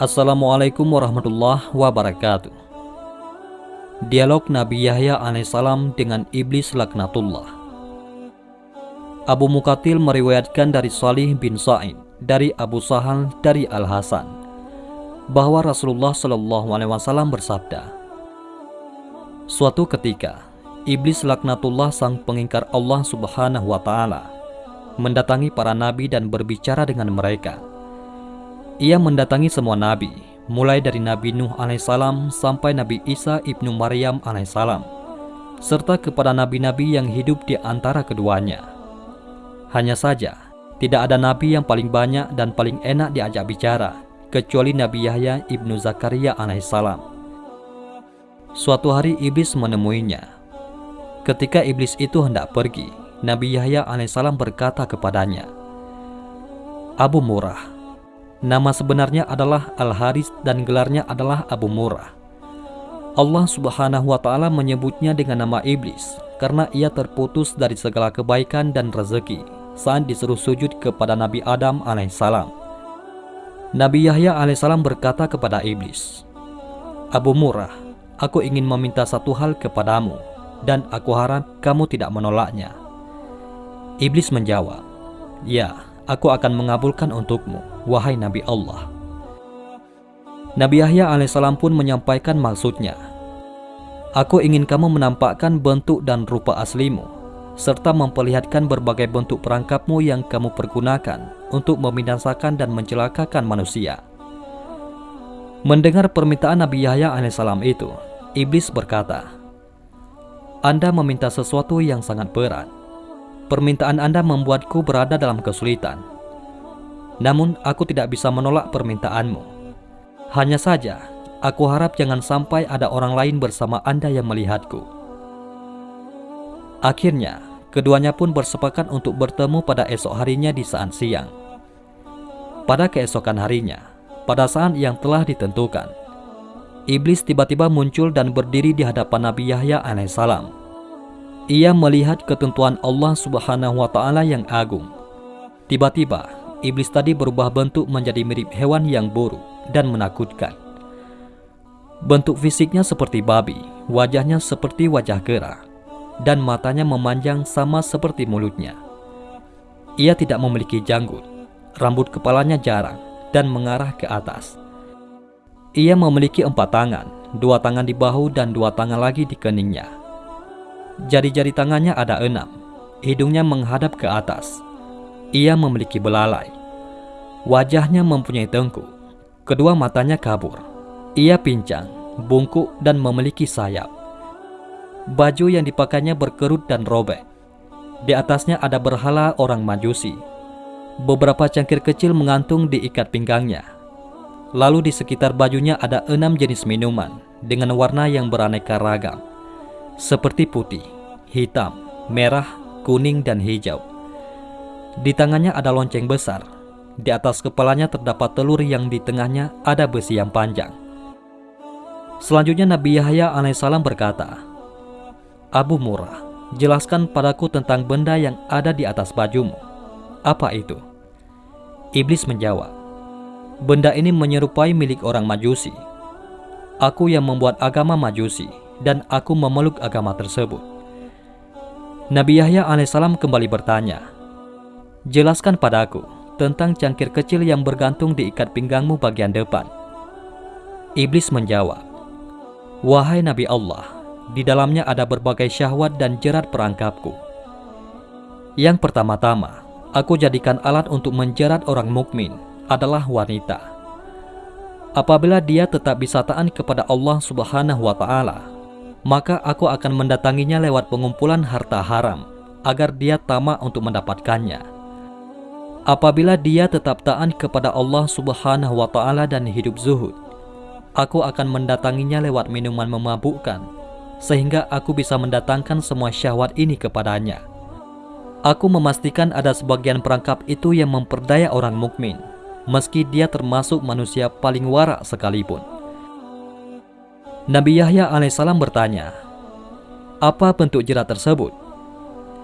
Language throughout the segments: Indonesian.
Assalamualaikum warahmatullahi wabarakatuh. Dialog Nabi Yahya alaihissalam dengan Iblis Laknatullah. Abu Mukatil meriwayatkan dari Salih bin Sa'id dari Abu Sahal dari Al-Hasan bahwa Rasulullah Shallallahu Alaihi Wasallam bersabda, Suatu ketika, iblis laknatullah sang pengingkar Allah Subhanahu Wa Taala mendatangi para nabi dan berbicara dengan mereka. Ia mendatangi semua nabi, mulai dari Nabi Nuh alaihissalam sampai Nabi Isa ibnu Maryam alaihissalam, serta kepada nabi-nabi yang hidup di antara keduanya. Hanya saja, tidak ada nabi yang paling banyak dan paling enak diajak bicara kecuali Nabi Yahya ibnu Zakaria alaihissalam. Suatu hari iblis menemuinya. Ketika iblis itu hendak pergi, Nabi Yahya alaihissalam berkata kepadanya, Abu Murah, nama sebenarnya adalah Al-Haris dan gelarnya adalah Abu Murah. Allah subhanahu wa ta'ala menyebutnya dengan nama iblis karena ia terputus dari segala kebaikan dan rezeki saat disuruh sujud kepada Nabi Adam alaihissalam. Nabi Yahya alaihissalam berkata kepada iblis, Abu Murah, aku ingin meminta satu hal kepadamu, dan aku harap kamu tidak menolaknya. Iblis menjawab, Ya, aku akan mengabulkan untukmu, wahai Nabi Allah. Nabi Yahya alaihissalam pun menyampaikan maksudnya. Aku ingin kamu menampakkan bentuk dan rupa aslimu, serta memperlihatkan berbagai bentuk perangkapmu yang kamu pergunakan untuk membinasakan dan mencelakakan manusia. Mendengar permintaan Nabi Yahya alaihissalam itu, iblis berkata, Anda meminta sesuatu yang sangat berat. Permintaan Anda membuatku berada dalam kesulitan. Namun aku tidak bisa menolak permintaanmu. Hanya saja, aku harap jangan sampai ada orang lain bersama Anda yang melihatku. Akhirnya, keduanya pun bersepakat untuk bertemu pada esok harinya di saat siang. Pada keesokan harinya, pada saat yang telah ditentukan, iblis tiba-tiba muncul dan berdiri di hadapan Nabi Yahya alaihissalam. Ia melihat ketentuan Allah Subhanahu wa taala yang agung. Tiba-tiba, iblis tadi berubah bentuk menjadi mirip hewan yang buruk dan menakutkan. Bentuk fisiknya seperti babi, wajahnya seperti wajah kera, dan matanya memanjang sama seperti mulutnya. Ia tidak memiliki janggut, rambut kepalanya jarang dan mengarah ke atas. Ia memiliki empat tangan, dua tangan di bahu dan dua tangan lagi di keningnya. Jari-jari tangannya ada enam, hidungnya menghadap ke atas. Ia memiliki belalai. Wajahnya mempunyai tengkuk, kedua matanya kabur. Ia pincang, bungkuk dan memiliki sayap. Baju yang dipakainya berkerut dan robek. Di atasnya ada berhala orang majusi. Beberapa cangkir kecil mengantung di ikat pinggangnya. Lalu di sekitar bajunya ada enam jenis minuman dengan warna yang beraneka ragam. Seperti putih, hitam, merah, kuning, dan hijau. Di tangannya ada lonceng besar. Di atas kepalanya terdapat telur yang di tengahnya ada besi yang panjang. Selanjutnya Nabi Yahya alaihissalam berkata, Abu Murah, jelaskan padaku tentang benda yang ada di atas bajumu. Apa itu? Iblis menjawab, Benda ini menyerupai milik orang majusi. Aku yang membuat agama majusi, dan aku memeluk agama tersebut. Nabi Yahya alaihissalam kembali bertanya, Jelaskan padaku tentang cangkir kecil yang bergantung di ikat pinggangmu bagian depan. Iblis menjawab, Wahai Nabi Allah, di dalamnya ada berbagai syahwat dan jerat perangkapku. Yang pertama-tama, aku jadikan alat untuk menjerat orang mukmin adalah wanita. Apabila dia tetap bisa taat kepada Allah Subhanahu wa taala, maka aku akan mendatanginya lewat pengumpulan harta haram agar dia tamak untuk mendapatkannya. Apabila dia tetap taat kepada Allah Subhanahu wa taala dan hidup zuhud, aku akan mendatanginya lewat minuman memabukkan sehingga aku bisa mendatangkan semua syahwat ini kepadanya. Aku memastikan ada sebagian perangkap itu yang memperdaya orang mukmin, meski dia termasuk manusia paling warak sekalipun. Nabi Yahya alaihissalam bertanya, "Apa bentuk jerat tersebut?"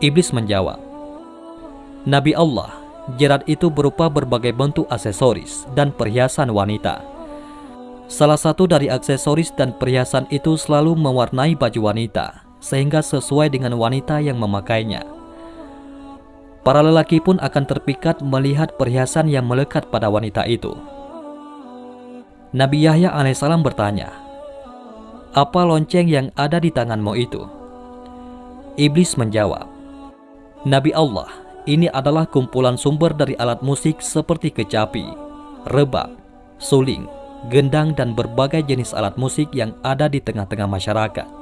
Iblis menjawab, "Nabi Allah, jerat itu berupa berbagai bentuk aksesoris dan perhiasan wanita." Salah satu dari aksesoris dan perhiasan itu selalu mewarnai baju wanita, sehingga sesuai dengan wanita yang memakainya. Para lelaki pun akan terpikat melihat perhiasan yang melekat pada wanita itu. Nabi Yahya alaihissalam bertanya, "Apa lonceng yang ada di tanganmu itu?" Iblis menjawab, "Nabi Allah, ini adalah kumpulan sumber dari alat musik seperti kecapi, rebab, suling, gendang dan berbagai jenis alat musik yang ada di tengah-tengah masyarakat.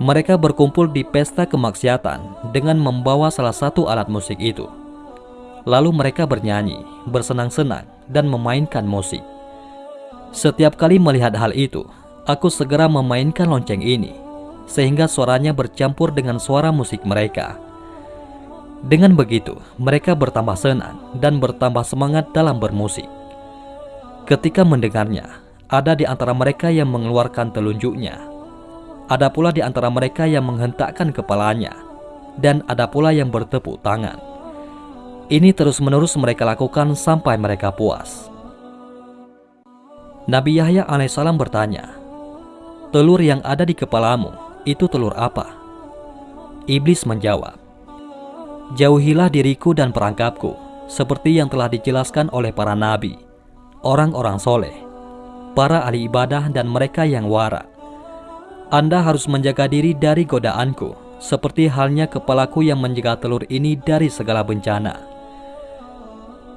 Mereka berkumpul di pesta kemaksiatan dengan membawa salah satu alat musik itu. Lalu mereka bernyanyi, bersenang-senang, dan memainkan musik. Setiap kali melihat hal itu, aku segera memainkan lonceng ini, sehingga suaranya bercampur dengan suara musik mereka. Dengan begitu, mereka bertambah senang dan bertambah semangat dalam bermusik. Ketika mendengarnya, ada di antara mereka yang mengeluarkan telunjuknya. Ada pula di antara mereka yang menghentakkan kepalanya, dan ada pula yang bertepuk tangan. Ini terus-menerus mereka lakukan sampai mereka puas. Nabi Yahya alaihissalam bertanya, Telur yang ada di kepalamu, itu telur apa? Iblis menjawab, Jauhilah diriku dan perangkapku, seperti yang telah dijelaskan oleh para nabi orang-orang soleh, para ahli ibadah dan mereka yang wara. Anda harus menjaga diri dari godaanku, seperti halnya kepalaku yang menjaga telur ini dari segala bencana.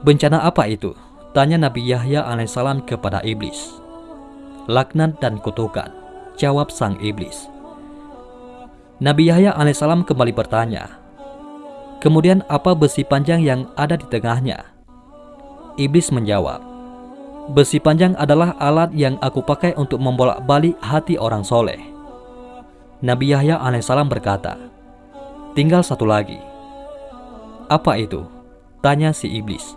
Bencana apa itu? Tanya Nabi Yahya alaihissalam kepada iblis. Laknat dan kutukan, jawab sang iblis. Nabi Yahya alaihissalam kembali bertanya, Kemudian apa besi panjang yang ada di tengahnya? Iblis menjawab, Besi panjang adalah alat yang aku pakai untuk membolak-balik hati orang soleh. Nabi Yahya alaihissalam berkata, Tinggal satu lagi. Apa itu? Tanya si iblis.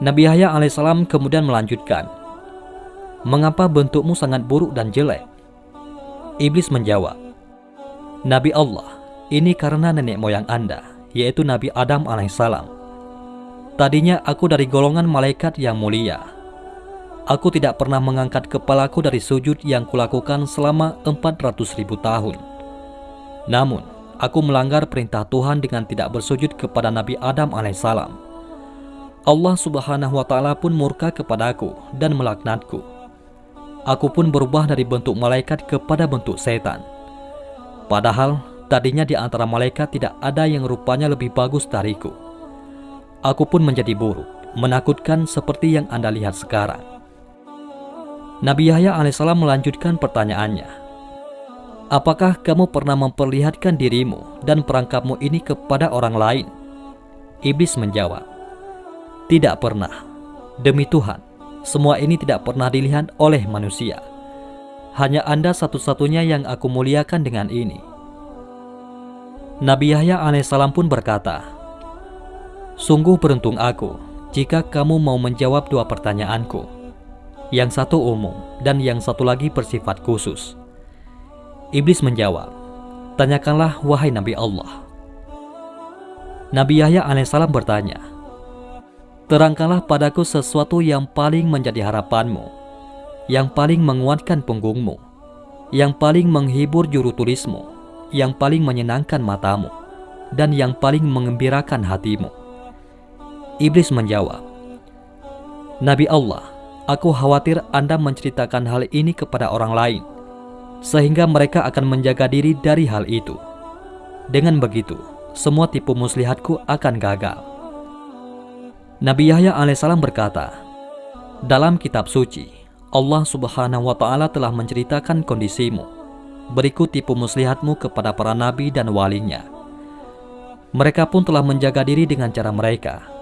Nabi Yahya alaihissalam kemudian melanjutkan, Mengapa bentukmu sangat buruk dan jelek? Iblis menjawab, Nabi Allah, ini karena nenek moyang Anda, yaitu Nabi Adam alaihissalam Tadinya aku dari golongan malaikat yang mulia. Aku tidak pernah mengangkat kepalaku dari sujud yang kulakukan selama 400 ribu tahun. Namun, aku melanggar perintah Tuhan dengan tidak bersujud kepada Nabi Adam alaihissalam. Allah subhanahu wa ta'ala pun murka kepadaku dan melaknatku. Aku pun berubah dari bentuk malaikat kepada bentuk setan. Padahal, tadinya di antara malaikat tidak ada yang rupanya lebih bagus dariku aku pun menjadi buruk, menakutkan seperti yang Anda lihat sekarang. Nabi Yahya alaihissalam melanjutkan pertanyaannya. Apakah kamu pernah memperlihatkan dirimu dan perangkapmu ini kepada orang lain? Iblis menjawab, Tidak pernah. Demi Tuhan, semua ini tidak pernah dilihat oleh manusia. Hanya Anda satu-satunya yang aku muliakan dengan ini. Nabi Yahya alaihissalam pun berkata, Sungguh beruntung aku jika kamu mau menjawab dua pertanyaanku. Yang satu umum dan yang satu lagi bersifat khusus. Iblis menjawab, Tanyakanlah wahai Nabi Allah. Nabi Yahya alaihissalam bertanya, Terangkanlah padaku sesuatu yang paling menjadi harapanmu, yang paling menguatkan punggungmu, yang paling menghibur juru tulismu, yang paling menyenangkan matamu, dan yang paling mengembirakan hatimu. Iblis menjawab, Nabi Allah, aku khawatir Anda menceritakan hal ini kepada orang lain, sehingga mereka akan menjaga diri dari hal itu. Dengan begitu, semua tipu muslihatku akan gagal. Nabi Yahya alaihissalam berkata, dalam kitab suci, Allah subhanahu wa ta'ala telah menceritakan kondisimu. Berikut tipu muslihatmu kepada para nabi dan walinya. Mereka pun telah menjaga diri dengan cara mereka,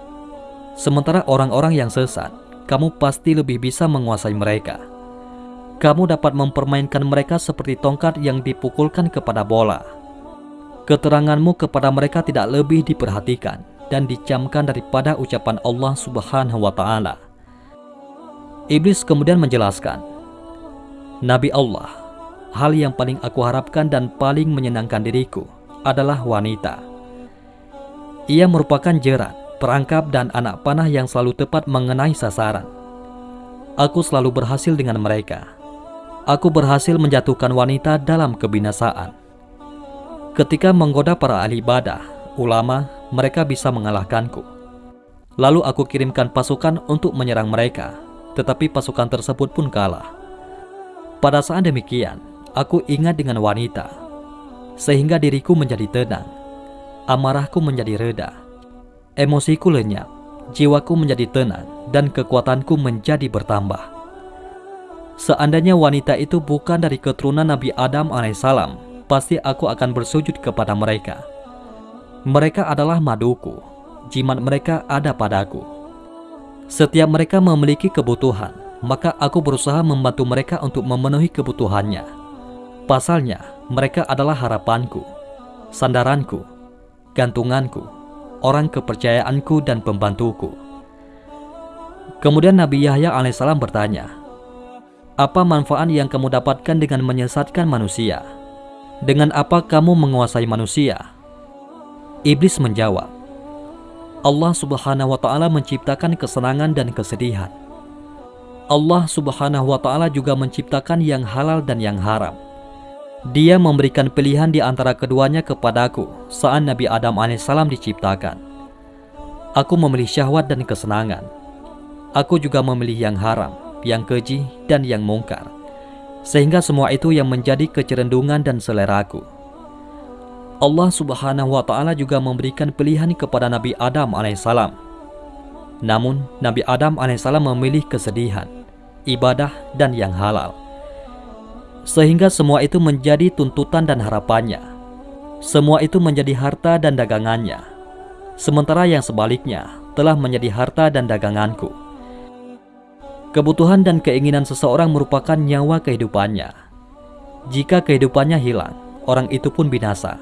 Sementara orang-orang yang sesat, kamu pasti lebih bisa menguasai mereka. Kamu dapat mempermainkan mereka seperti tongkat yang dipukulkan kepada bola. Keteranganmu kepada mereka tidak lebih diperhatikan dan dicamkan daripada ucapan Allah Subhanahu wa taala. Iblis kemudian menjelaskan, Nabi Allah, hal yang paling aku harapkan dan paling menyenangkan diriku adalah wanita. Ia merupakan jerat, perangkap, dan anak panah yang selalu tepat mengenai sasaran. Aku selalu berhasil dengan mereka. Aku berhasil menjatuhkan wanita dalam kebinasaan. Ketika menggoda para ahli ibadah, ulama, mereka bisa mengalahkanku. Lalu aku kirimkan pasukan untuk menyerang mereka, tetapi pasukan tersebut pun kalah. Pada saat demikian, aku ingat dengan wanita, sehingga diriku menjadi tenang, amarahku menjadi reda, emosiku lenyap, jiwaku menjadi tenang, dan kekuatanku menjadi bertambah. Seandainya wanita itu bukan dari keturunan Nabi Adam alaihissalam, pasti aku akan bersujud kepada mereka. Mereka adalah maduku, jimat mereka ada padaku. Setiap mereka memiliki kebutuhan, maka aku berusaha membantu mereka untuk memenuhi kebutuhannya. Pasalnya, mereka adalah harapanku, sandaranku, gantunganku, orang kepercayaanku dan pembantuku. Kemudian Nabi Yahya alaihissalam bertanya, apa manfaat yang kamu dapatkan dengan menyesatkan manusia? Dengan apa kamu menguasai manusia? Iblis menjawab, Allah Subhanahu wa taala menciptakan kesenangan dan kesedihan. Allah Subhanahu wa taala juga menciptakan yang halal dan yang haram. Dia memberikan pilihan di antara keduanya kepadaku saat Nabi Adam alaihissalam diciptakan. Aku memilih syahwat dan kesenangan. Aku juga memilih yang haram, yang keji, dan yang mungkar. Sehingga semua itu yang menjadi kecerendungan dan seleraku. Allah Subhanahu wa taala juga memberikan pilihan kepada Nabi Adam alaihissalam. Namun, Nabi Adam alaihissalam memilih kesedihan, ibadah dan yang halal. Sehingga semua itu menjadi tuntutan dan harapannya. Semua itu menjadi harta dan dagangannya. Sementara yang sebaliknya telah menjadi harta dan daganganku. Kebutuhan dan keinginan seseorang merupakan nyawa kehidupannya. Jika kehidupannya hilang, orang itu pun binasa.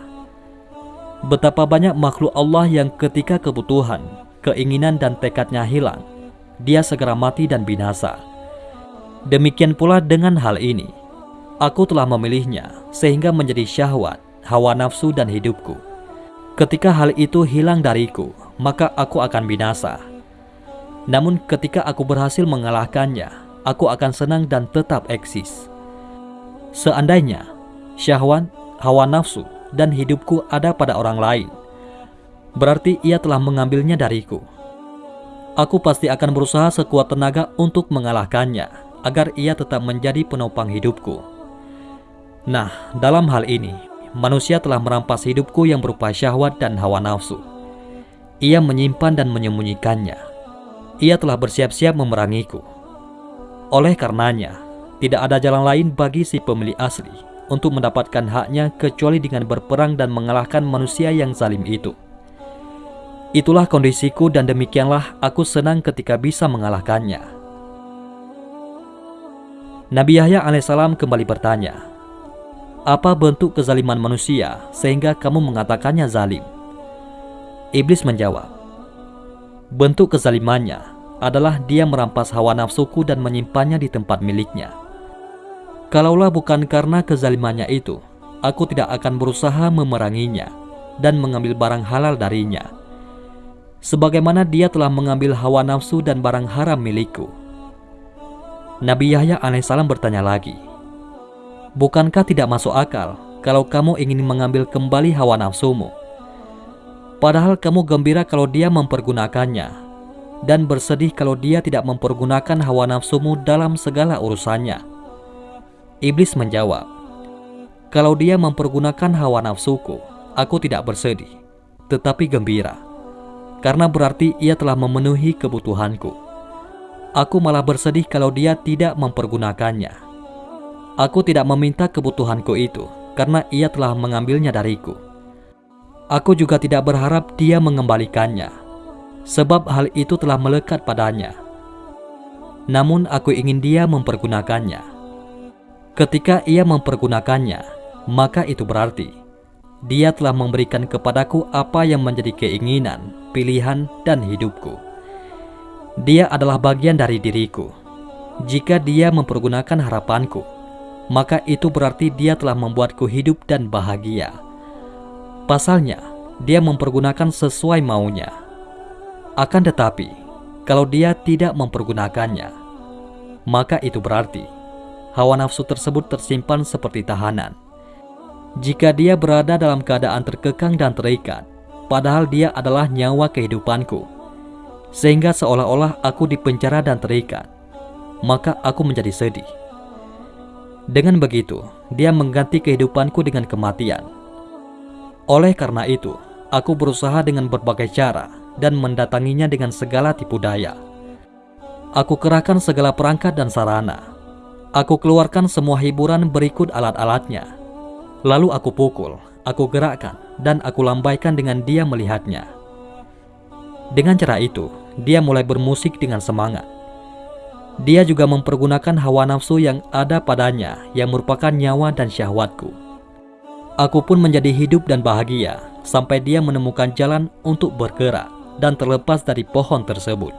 Betapa banyak makhluk Allah yang ketika kebutuhan, keinginan dan tekadnya hilang, dia segera mati dan binasa. Demikian pula dengan hal ini. Aku telah memilihnya sehingga menjadi syahwat, hawa nafsu dan hidupku. Ketika hal itu hilang dariku, maka aku akan binasa. Namun ketika aku berhasil mengalahkannya, aku akan senang dan tetap eksis. Seandainya syahwat, hawa nafsu, dan hidupku ada pada orang lain, berarti ia telah mengambilnya dariku. Aku pasti akan berusaha sekuat tenaga untuk mengalahkannya, agar ia tetap menjadi penopang hidupku. Nah, dalam hal ini, manusia telah merampas hidupku yang berupa syahwat dan hawa nafsu. Ia menyimpan dan menyembunyikannya. Ia telah bersiap-siap memerangiku. Oleh karenanya, tidak ada jalan lain bagi si pemilik asli untuk mendapatkan haknya kecuali dengan berperang dan mengalahkan manusia yang zalim itu. Itulah kondisiku dan demikianlah aku senang ketika bisa mengalahkannya. Nabi Yahya alaihissalam kembali bertanya, Apa bentuk kezaliman manusia sehingga kamu mengatakannya zalim? Iblis menjawab, Bentuk kezalimannya adalah dia merampas hawa nafsuku dan menyimpannya di tempat miliknya. Kalaulah bukan karena kezalimannya itu, aku tidak akan berusaha memeranginya dan mengambil barang halal darinya. Sebagaimana dia telah mengambil hawa nafsu dan barang haram milikku. Nabi Yahya alaihissalam bertanya lagi, Bukankah tidak masuk akal kalau kamu ingin mengambil kembali hawa nafsumu? Padahal kamu gembira kalau dia mempergunakannya dan bersedih kalau dia tidak mempergunakan hawa nafsumu dalam segala urusannya. Iblis menjawab, Kalau dia mempergunakan hawa nafsuku, aku tidak bersedih, tetapi gembira. Karena berarti ia telah memenuhi kebutuhanku. Aku malah bersedih kalau dia tidak mempergunakannya. Aku tidak meminta kebutuhanku itu, karena ia telah mengambilnya dariku. Aku juga tidak berharap dia mengembalikannya, sebab hal itu telah melekat padanya. Namun aku ingin dia mempergunakannya Ketika ia mempergunakannya, maka itu berarti dia telah memberikan kepadaku apa yang menjadi keinginan, pilihan, dan hidupku. Dia adalah bagian dari diriku. Jika dia mempergunakan harapanku, maka itu berarti dia telah membuatku hidup dan bahagia. Pasalnya, dia mempergunakan sesuai maunya. Akan tetapi, kalau dia tidak mempergunakannya, maka itu berarti hawa nafsu tersebut tersimpan seperti tahanan. Jika dia berada dalam keadaan terkekang dan terikat, padahal dia adalah nyawa kehidupanku, sehingga seolah-olah aku dipenjara dan terikat, maka aku menjadi sedih. Dengan begitu, dia mengganti kehidupanku dengan kematian. Oleh karena itu, aku berusaha dengan berbagai cara dan mendatanginya dengan segala tipu daya. Aku kerahkan segala perangkat dan sarana. Aku keluarkan semua hiburan berikut alat-alatnya. Lalu aku pukul, aku gerakkan, dan aku lambaikan dengan dia melihatnya. Dengan cara itu, dia mulai bermusik dengan semangat. Dia juga mempergunakan hawa nafsu yang ada padanya yang merupakan nyawa dan syahwatku. Aku pun menjadi hidup dan bahagia sampai dia menemukan jalan untuk bergerak dan terlepas dari pohon tersebut.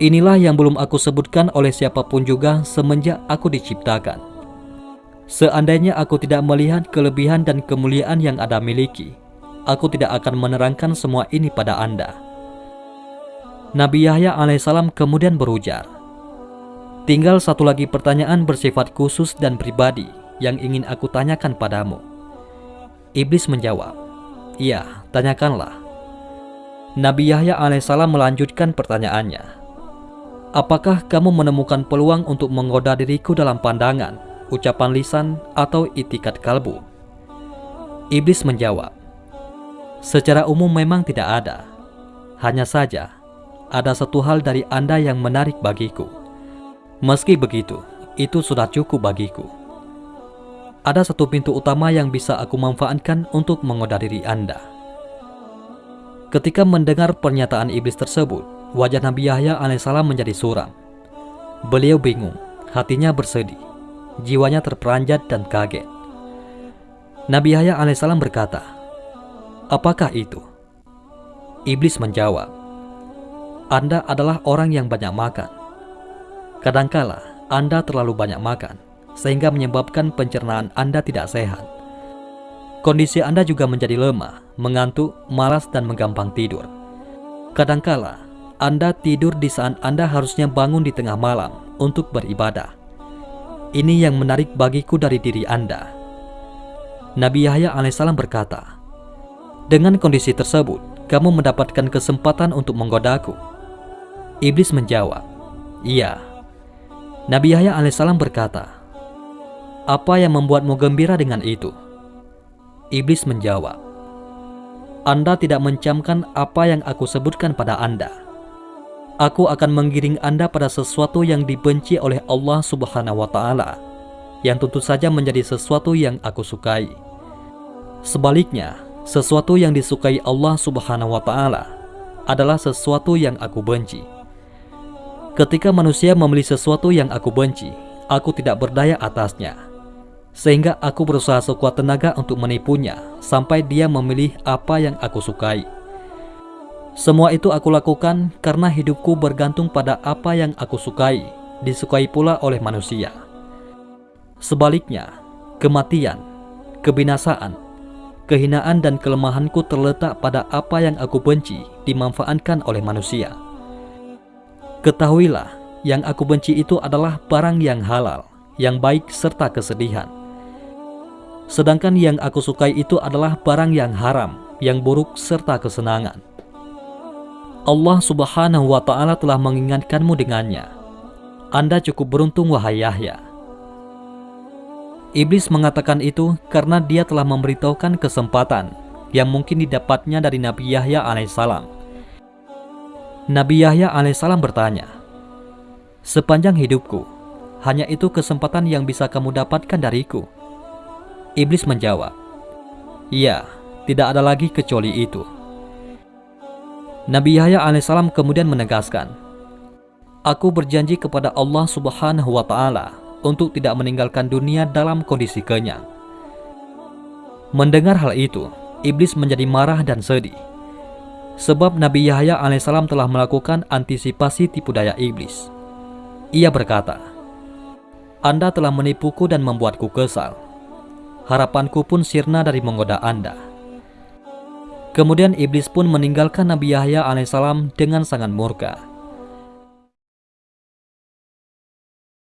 Inilah yang belum aku sebutkan oleh siapa pun juga semenjak aku diciptakan. Seandainya aku tidak melihat kelebihan dan kemuliaan yang ada miliki, aku tidak akan menerangkan semua ini pada Anda. Nabi Yahya alaihissalam kemudian berujar, Tinggal satu lagi pertanyaan bersifat khusus dan pribadi yang ingin aku tanyakan padamu. Iblis menjawab, Iya, tanyakanlah. Nabi Yahya alaihissalam melanjutkan pertanyaannya. Apakah kamu menemukan peluang untuk menggoda diriku dalam pandangan, ucapan lisan, atau itikat kalbu? Iblis menjawab, Secara umum memang tidak ada. Hanya saja, ada satu hal dari Anda yang menarik bagiku. Meski begitu, itu sudah cukup bagiku. Ada satu pintu utama yang bisa aku manfaatkan untuk menggoda diri Anda. Ketika mendengar pernyataan iblis tersebut, wajah Nabi Yahya alaihissalam menjadi suram. Beliau bingung, hatinya bersedih, jiwanya terperanjat dan kaget. Nabi Yahya alaihissalam berkata, Apakah itu? Iblis menjawab, anda adalah orang yang banyak makan. Kadangkala Anda terlalu banyak makan, sehingga menyebabkan pencernaan Anda tidak sehat. Kondisi Anda juga menjadi lemah, mengantuk, malas, dan menggampang tidur. Kadangkala Anda tidur di saat Anda harusnya bangun di tengah malam untuk beribadah. Ini yang menarik bagiku dari diri Anda. Nabi Yahya alaihissalam berkata, Dengan kondisi tersebut, kamu mendapatkan kesempatan untuk menggodaku Iblis menjawab, Iya. Nabi Yahya alaihissalam berkata, Apa yang membuatmu gembira dengan itu? Iblis menjawab, Anda tidak mencamkan apa yang aku sebutkan pada Anda. Aku akan menggiring Anda pada sesuatu yang dibenci oleh Allah Subhanahu wa Ta'ala, yang tentu saja menjadi sesuatu yang aku sukai. Sebaliknya, sesuatu yang disukai Allah Subhanahu wa Ta'ala adalah sesuatu yang aku benci. Ketika manusia memilih sesuatu yang aku benci, aku tidak berdaya atasnya. Sehingga aku berusaha sekuat tenaga untuk menipunya sampai dia memilih apa yang aku sukai. Semua itu aku lakukan karena hidupku bergantung pada apa yang aku sukai, disukai pula oleh manusia. Sebaliknya, kematian, kebinasaan, kehinaan dan kelemahanku terletak pada apa yang aku benci dimanfaatkan oleh manusia. Ketahuilah, yang aku benci itu adalah barang yang halal, yang baik serta kesedihan. Sedangkan yang aku sukai itu adalah barang yang haram, yang buruk serta kesenangan. Allah subhanahu wa ta'ala telah mengingatkanmu dengannya. Anda cukup beruntung wahai Yahya. Iblis mengatakan itu karena dia telah memberitahukan kesempatan yang mungkin didapatnya dari Nabi Yahya alaihissalam Nabi Yahya alaihissalam bertanya, Sepanjang hidupku, hanya itu kesempatan yang bisa kamu dapatkan dariku. Iblis menjawab, Iya, tidak ada lagi kecuali itu. Nabi Yahya alaihissalam kemudian menegaskan, Aku berjanji kepada Allah subhanahu wa ta'ala untuk tidak meninggalkan dunia dalam kondisi kenyang. Mendengar hal itu, iblis menjadi marah dan sedih. Sebab Nabi Yahya alaihissalam telah melakukan antisipasi tipu daya iblis. Ia berkata, Anda telah menipuku dan membuatku kesal. Harapanku pun sirna dari menggoda Anda. Kemudian iblis pun meninggalkan Nabi Yahya alaihissalam dengan sangat murka.